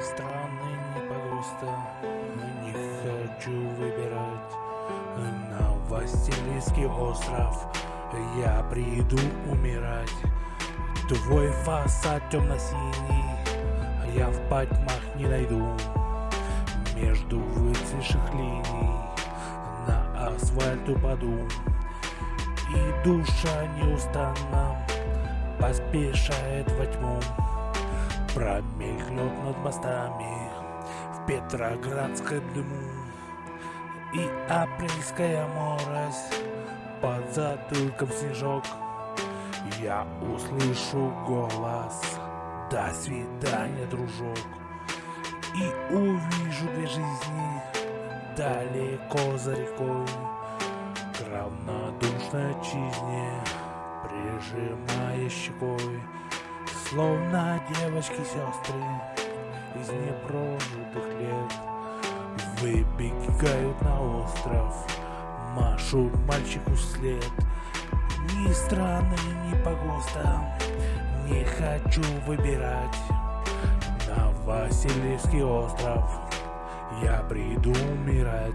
страны не погуста, не хочу выбирать. На Васильевский остров я приду умирать. Твой фасад темно-синий, я в потьмах не найду. Между выцветших линий на асфальт упаду. И душа неустанно поспешает во тьму Промелькнет над мостами в Петроградском дыму И апрельская морось под затылком снежок. Я услышу голос «До свидания, дружок» И увижу две жизни далеко за рекой. К равнодушной отчизне прижимая щекой Словно девочки-сестры из непрожитых лет. Выбегают на остров, машут мальчику след. Ни страны, ни погоста, не хочу выбирать. На Васильевский остров я приду умирать.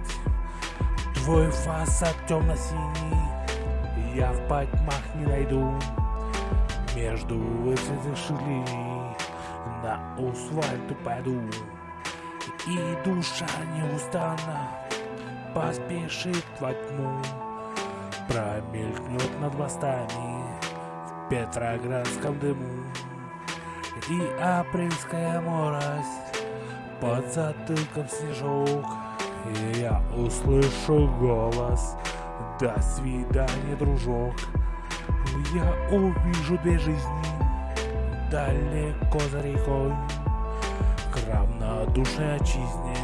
Твой фасад темно-синий я в потьмах не найду Между выцветших линий на асфальт упаду. И душа неустанно поспешит во тьму Промелькнет над мостами в Петроградском дыму. И апрельская морось под затылком снежок. И я услышу голос до свидания, дружок. Я увижу две жизни далеко за рекой. К равнодушной отчизне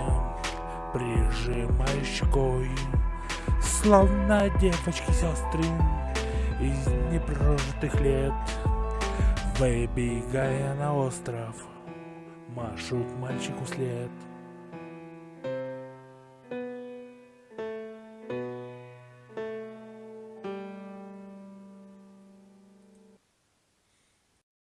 прижимаю щекой. Словно девочки-сестры из непрожитых лет, Выбегая на остров, машут мальчику след.